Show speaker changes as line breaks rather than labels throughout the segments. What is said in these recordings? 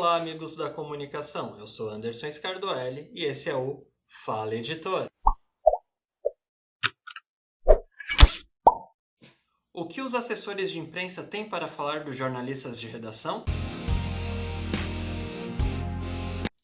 Olá, amigos da comunicação. Eu sou Anderson Scardoelli e esse é o Fala Editor. O que os assessores de imprensa têm para falar dos jornalistas de redação?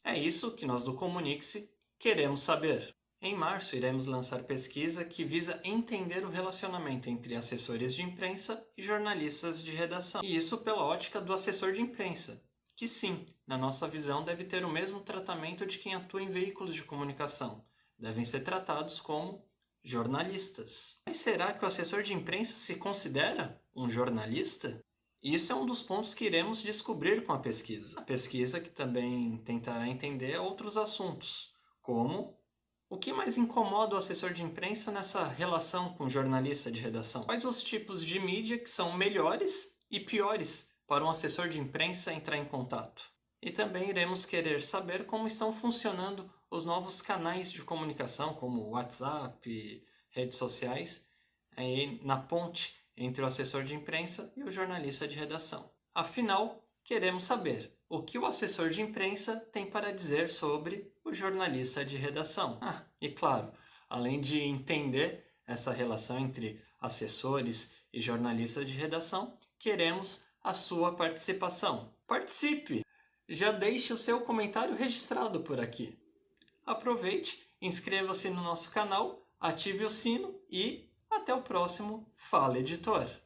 É isso que nós do Comunique-se queremos saber. Em março, iremos lançar pesquisa que visa entender o relacionamento entre assessores de imprensa e jornalistas de redação. E isso pela ótica do assessor de imprensa, que sim, na nossa visão, deve ter o mesmo tratamento de quem atua em veículos de comunicação. Devem ser tratados como jornalistas. Mas será que o assessor de imprensa se considera um jornalista? Isso é um dos pontos que iremos descobrir com a pesquisa. A pesquisa que também tentará entender outros assuntos, como o que mais incomoda o assessor de imprensa nessa relação com o jornalista de redação? Quais os tipos de mídia que são melhores e piores para um assessor de imprensa entrar em contato. E também iremos querer saber como estão funcionando os novos canais de comunicação, como WhatsApp, redes sociais, na ponte entre o assessor de imprensa e o jornalista de redação. Afinal, queremos saber o que o assessor de imprensa tem para dizer sobre o jornalista de redação. Ah, e claro, além de entender essa relação entre assessores e jornalistas de redação, queremos a sua participação. Participe! Já deixe o seu comentário registrado por aqui. Aproveite, inscreva-se no nosso canal, ative o sino e até o próximo Fala Editor!